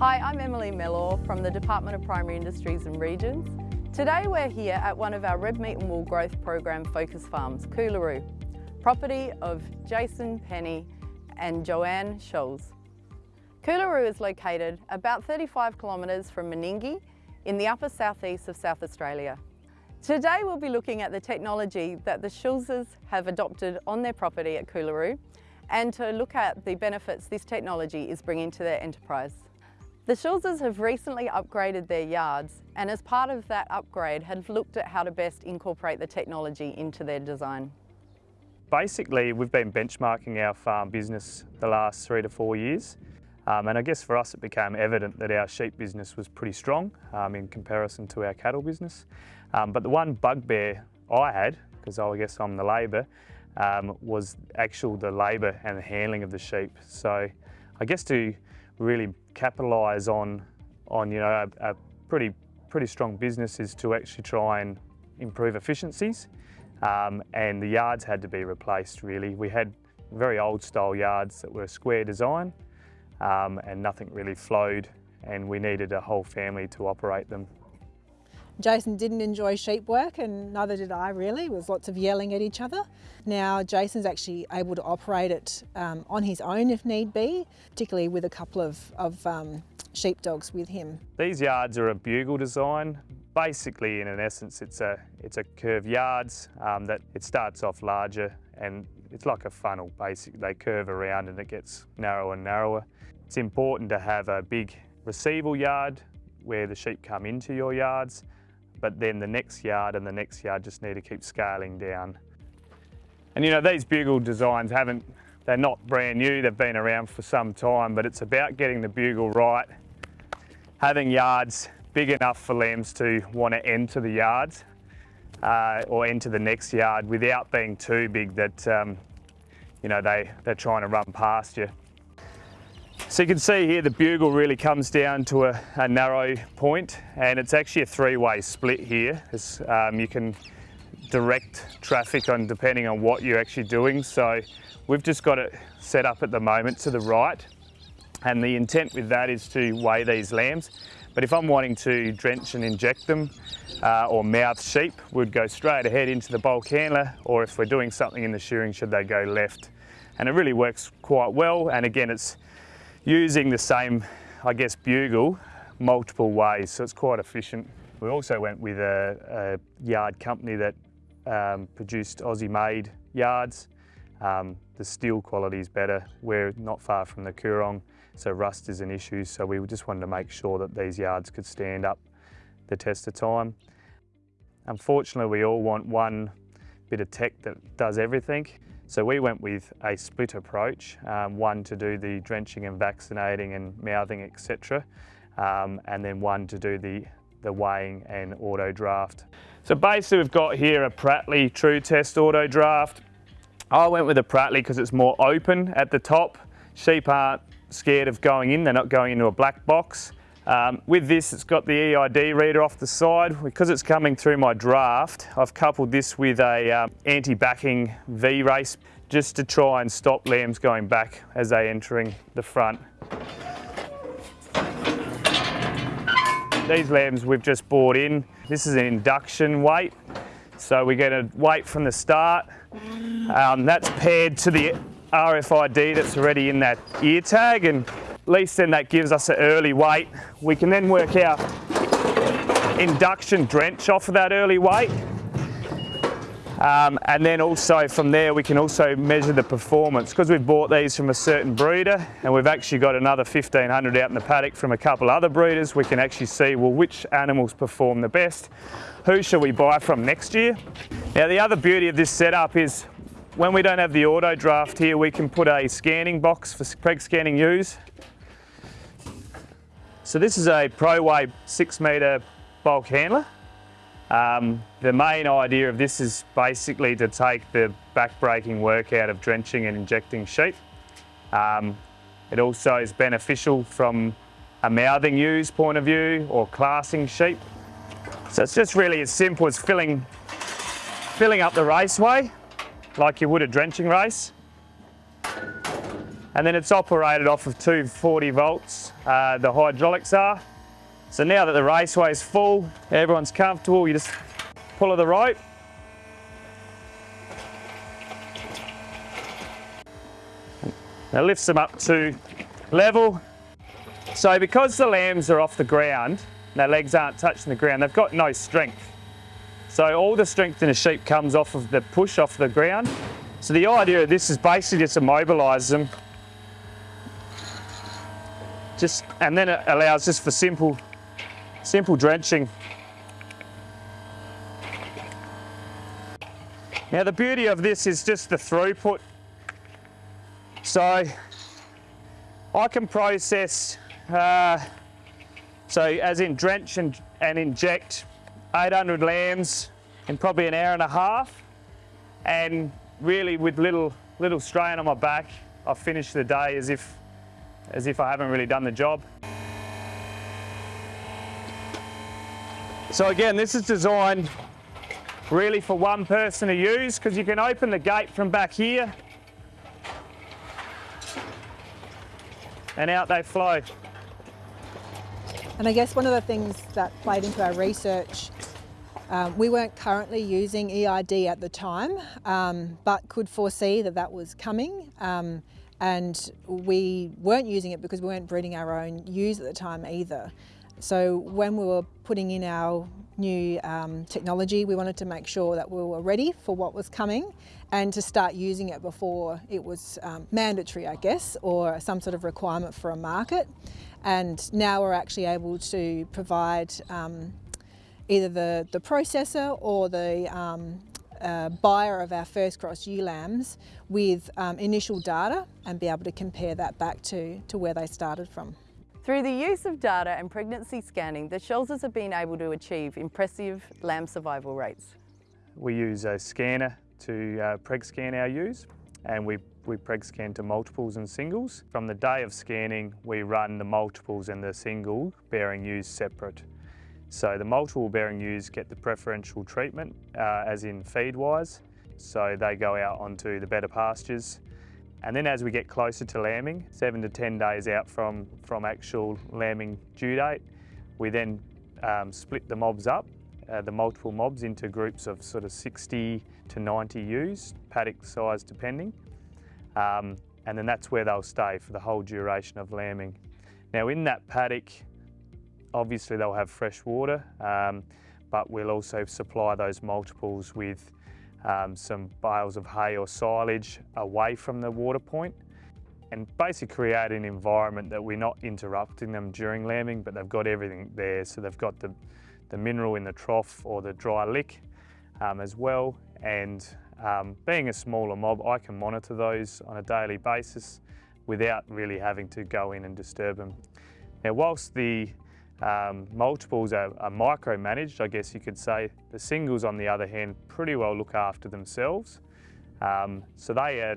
Hi, I'm Emily Mellor from the Department of Primary Industries and Regions. Today we're here at one of our red meat and wool growth program focus farms, Coolaroo, property of Jason Penny and Joanne Scholes. Coolaroo is located about 35 kilometres from Meningie in the upper southeast of South Australia. Today we'll be looking at the technology that the Scholeses have adopted on their property at Coolaroo and to look at the benefits this technology is bringing to their enterprise. The Scholeses have recently upgraded their yards and as part of that upgrade have looked at how to best incorporate the technology into their design. Basically, we've been benchmarking our farm business the last three to four years. Um, and I guess for us it became evident that our sheep business was pretty strong um, in comparison to our cattle business. Um, but the one bugbear I had, because I guess I'm the labour, um, was actual the labour and the handling of the sheep. So I guess to really capitalise on, on you know, a, a, pretty, pretty strong business is to actually try and improve efficiencies. Um, and the yards had to be replaced really. We had very old style yards that were square design um, and nothing really flowed and we needed a whole family to operate them. Jason didn't enjoy sheep work and neither did I really. There was lots of yelling at each other. Now Jason's actually able to operate it um, on his own if need be, particularly with a couple of, of um, sheepdogs with him. These yards are a bugle design. Basically, in an essence, it's a, it's a curved yards um, that it starts off larger and it's like a funnel basically. They curve around and it gets narrower and narrower. It's important to have a big receival yard where the sheep come into your yards, but then the next yard and the next yard just need to keep scaling down. And you know, these bugle designs haven't, they're not brand new, they've been around for some time, but it's about getting the bugle right, having yards big enough for lambs to want to enter the yards uh, or enter the next yard without being too big that um, you know they, they're trying to run past you. So you can see here the bugle really comes down to a, a narrow point and it's actually a three-way split here. Um, you can direct traffic on depending on what you're actually doing. So we've just got it set up at the moment to the right and the intent with that is to weigh these lambs. But if I'm wanting to drench and inject them uh, or mouth sheep, we'd go straight ahead into the bulk handler or if we're doing something in the shearing shed, they go left. And it really works quite well. And again, it's using the same, I guess, bugle multiple ways, so it's quite efficient. We also went with a, a yard company that um, produced Aussie-made yards. Um, the steel quality is better. We're not far from the Coorong, so rust is an issue, so we just wanted to make sure that these yards could stand up the test of time. Unfortunately, we all want one bit of tech that does everything. So we went with a split approach, um, one to do the drenching and vaccinating and mouthing, etc. Um, and then one to do the, the weighing and auto draft. So basically we've got here a Prattley Tru-Test auto draft. I went with a Prattley because it's more open at the top. Sheep aren't scared of going in, they're not going into a black box. Um, with this, it's got the EID reader off the side. Because it's coming through my draft, I've coupled this with a um, anti-backing V-race just to try and stop lambs going back as they entering the front. These lambs we've just bought in. This is an induction weight. So we're going to wait from the start. Um, that's paired to the RFID that's already in that ear tag and least then that gives us an early weight. We can then work out induction drench off of that early weight. Um, and then also from there we can also measure the performance. Because we've bought these from a certain breeder and we've actually got another 1500 out in the paddock from a couple other breeders, we can actually see well which animals perform the best. Who shall we buy from next year? Now the other beauty of this setup is when we don't have the auto draft here we can put a scanning box for preg scanning ewes so this is a ProWay six metre bulk handler. Um, the main idea of this is basically to take the back-breaking work out of drenching and injecting sheep. Um, it also is beneficial from a mouthing ewes point of view or classing sheep. So it's just really as simple as filling, filling up the raceway like you would a drenching race. and then it's operated off of 240 volts, uh, the hydraulics are. So now that the raceway is full, everyone's comfortable, you just pull of the rope. That lifts them up to level. So because the lambs are off the ground, their legs aren't touching the ground, they've got no strength. So all the strength in a sheep comes off of the push off the ground. So the idea of this is basically just to mobilise them. Just, and then it allows just for simple, simple drenching. Now the beauty of this is just the throughput. So I can process, uh, so as in drench and, and inject 800 lambs in probably an hour and a half. And really with little, little strain on my back, I finish the day as if, as if I haven't really done the job. So again, this is designed really for one person to use because you can open the gate from back here and out they flow. And I guess one of the things that played into our research, um, we weren't currently using EID at the time, um, but could foresee that that was coming. Um, and we weren't using it because we weren't breeding our own ewes at the time either. So when we were putting in our new um, technology, we wanted to make sure that we were ready for what was coming and to start using it before it was um, mandatory, I guess, or some sort of requirement for a market. And now we're actually able to provide um, either the, the processor or the um, uh, buyer of our first cross ewe lambs with um, initial data and be able to compare that back to, to where they started from. Through the use of data and pregnancy scanning, the Scholeses have been able to achieve impressive lamb survival rates. We use a scanner to uh, preg scan our ewes and we, we preg scan to multiples and singles. From the day of scanning, we run the multiples and the single bearing ewes separate. So the multiple bearing ewes get the preferential treatment, uh, as in feed-wise. So they go out onto the better pastures and then as we get closer to lambing, seven to 10 days out from, from actual lambing due date, we then um, split the mobs up, uh, the multiple mobs into groups of sort of 60 to 90 ewes, paddock size depending. Um, and then that's where they'll stay for the whole duration of lambing. Now in that paddock, obviously they'll have fresh water, um, but we'll also supply those multiples with um, some bales of hay or silage away from the water point and basically create an environment that we're not interrupting them during lambing but they've got everything there so they've got the, the mineral in the trough or the dry lick um, as well and um, being a smaller mob I can monitor those on a daily basis without really having to go in and disturb them. Now whilst the um, multiples are, are micromanaged, I guess you could say. The singles, on the other hand, pretty well look after themselves. Um, so they are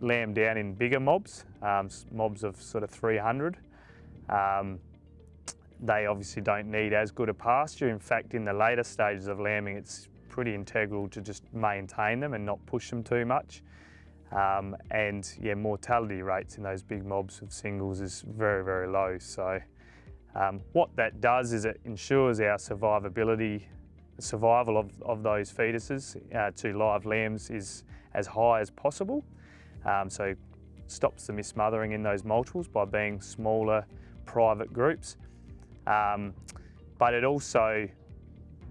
lambed down in bigger mobs, um, mobs of sort of 300. Um, they obviously don't need as good a pasture. In fact, in the later stages of lambing, it's pretty integral to just maintain them and not push them too much. Um, and yeah, mortality rates in those big mobs of singles is very, very low. So um, what that does is it ensures our survivability, survival of, of those fetuses uh, to live lambs is as high as possible. Um, so stops the mismothering in those multiples by being smaller private groups. Um, but it also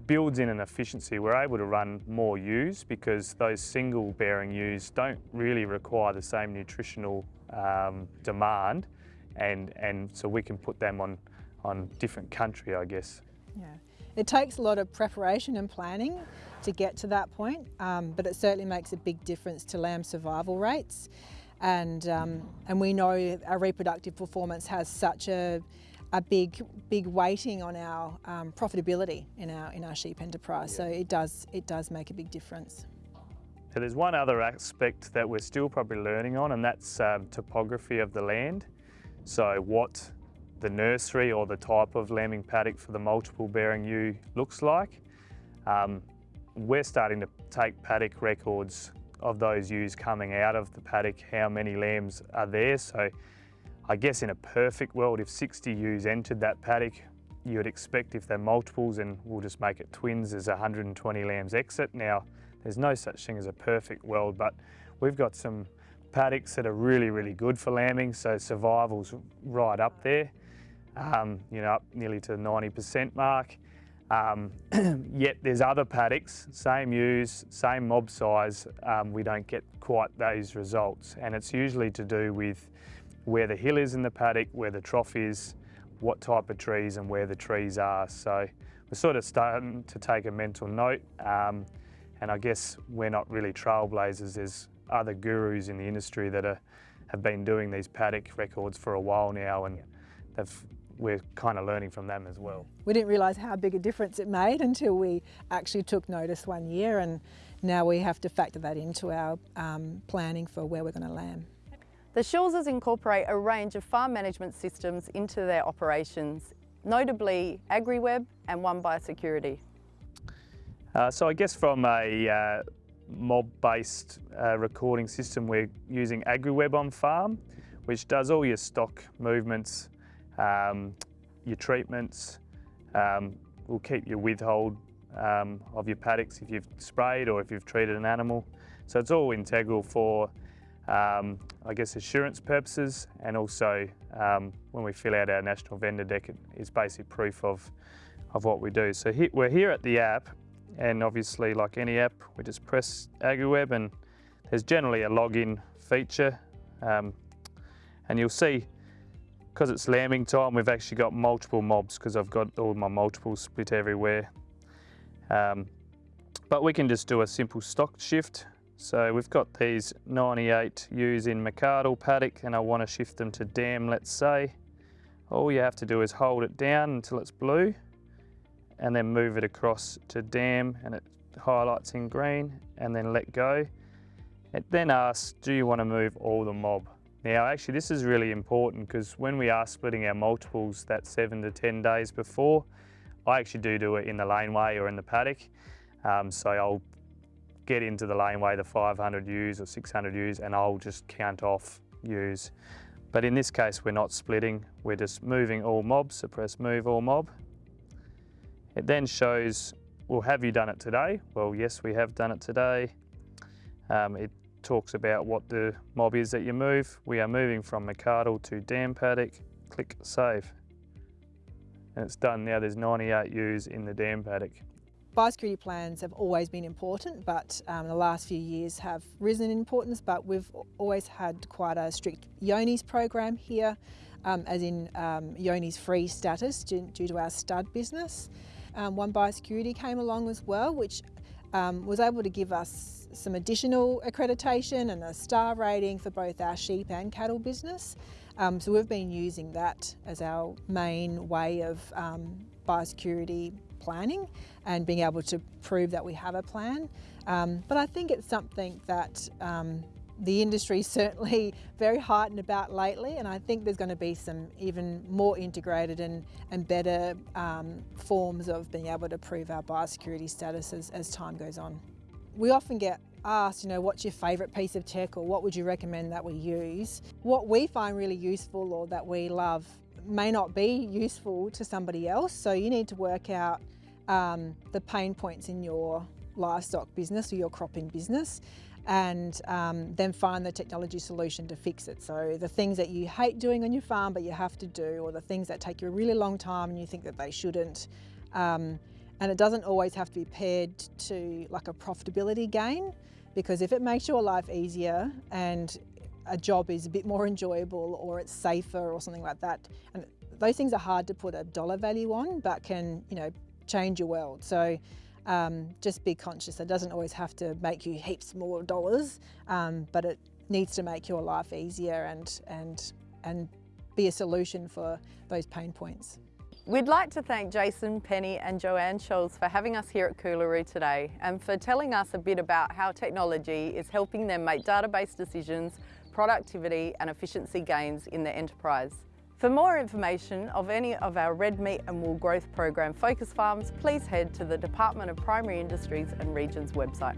builds in an efficiency. We're able to run more ewes because those single bearing ewes don't really require the same nutritional um, demand and, and so we can put them on on different country, I guess. Yeah, it takes a lot of preparation and planning to get to that point, um, but it certainly makes a big difference to lamb survival rates. And, um, and we know our reproductive performance has such a, a big, big weighting on our um, profitability in our, in our sheep enterprise. Yeah. So it does, it does make a big difference. So there's one other aspect that we're still probably learning on and that's um, topography of the land. So what the nursery or the type of lambing paddock for the multiple bearing ewe looks like. Um, we're starting to take paddock records of those ewes coming out of the paddock, how many lambs are there. So I guess in a perfect world, if 60 ewes entered that paddock, you would expect if they're multiples and we'll just make it twins, there's 120 lambs exit. Now, there's no such thing as a perfect world, but we've got some paddocks that are really, really good for lambing, so survival's right up there, um, you know, up nearly to the 90% mark. Um, yet there's other paddocks, same ewes, same mob size, um, we don't get quite those results. And it's usually to do with where the hill is in the paddock, where the trough is, what type of trees and where the trees are. So we're sort of starting to take a mental note. Um, and I guess we're not really trailblazers. There's other gurus in the industry that are, have been doing these paddock records for a while now and we're kind of learning from them as well. We didn't realise how big a difference it made until we actually took notice one year and now we have to factor that into our um, planning for where we're going to land. The Scholeses incorporate a range of farm management systems into their operations, notably AgriWebb and One Biosecurity. Uh, so I guess from a uh, mob-based uh, recording system, we're using AgriWebb on farm, which does all your stock movements, um, your treatments, um, will keep your withhold um, of your paddocks if you've sprayed or if you've treated an animal. So it's all integral for, um, I guess, assurance purposes and also um, when we fill out our national vendor deck, it is basic proof of, of what we do. So we're here at the app and obviously like any app, we just press AgriWebb and there's generally a login feature um, and you'll see because it's lambing time, we've actually got multiple mobs because I've got all my multiples split everywhere. Um, but we can just do a simple stock shift. So we've got these 98 ewes in McArdle paddock and I want to shift them to dam, let's say. All you have to do is hold it down until it's blue and then move it across to dam and it highlights in green and then let go. It then asks, do you want to move all the mob? Now actually this is really important because when we are splitting our multiples that seven to 10 days before, I actually do do it in the laneway or in the paddock. Um, so I'll get into the laneway, the 500 ewes or 600 ewes and I'll just count off ewes. But in this case, we're not splitting, we're just moving all mobs, so press move all mob. It then shows, well, have you done it today? Well, yes, we have done it today. Um, it talks about what the mob is that you move. We are moving from McArdle to Dam Paddock. Click Save. And it's done now. There's 98 ewes in the Dam Paddock. Biosecurity plans have always been important, but um, the last few years have risen in importance, but we've always had quite a strict Johne's program here, um, as in um, Johne's free status due, due to our stud business. Um, One Biosecurity came along as well, which um, was able to give us some additional accreditation and a star rating for both our sheep and cattle business. Um, so we've been using that as our main way of um, biosecurity planning and being able to prove that we have a plan. Um, but I think it's something that um, the industry is certainly very heightened about lately and I think there's going to be some even more integrated and, and better um, forms of being able to prove our biosecurity status as, as time goes on. We often get asked, you know, what's your favourite piece of tech or what would you recommend that we use? What we find really useful or that we love may not be useful to somebody else so you need to work out um, the pain points in your livestock business or your cropping business and um, then find the technology solution to fix it. So the things that you hate doing on your farm but you have to do or the things that take you a really long time and you think that they shouldn't. Um, and it doesn't always have to be paired to like a profitability gain because if it makes your life easier and a job is a bit more enjoyable or it's safer or something like that, and those things are hard to put a dollar value on but can, you know, change your world. So um, just be conscious. It doesn't always have to make you heaps more dollars, um, but it needs to make your life easier and, and, and be a solution for those pain points. We'd like to thank Jason, Penny and Joanne Scholes for having us here at Coolaroo today and for telling us a bit about how technology is helping them make database decisions, productivity and efficiency gains in their enterprise. For more information of any of our red meat and wool growth program focus farms, please head to the Department of Primary Industries and Regions website.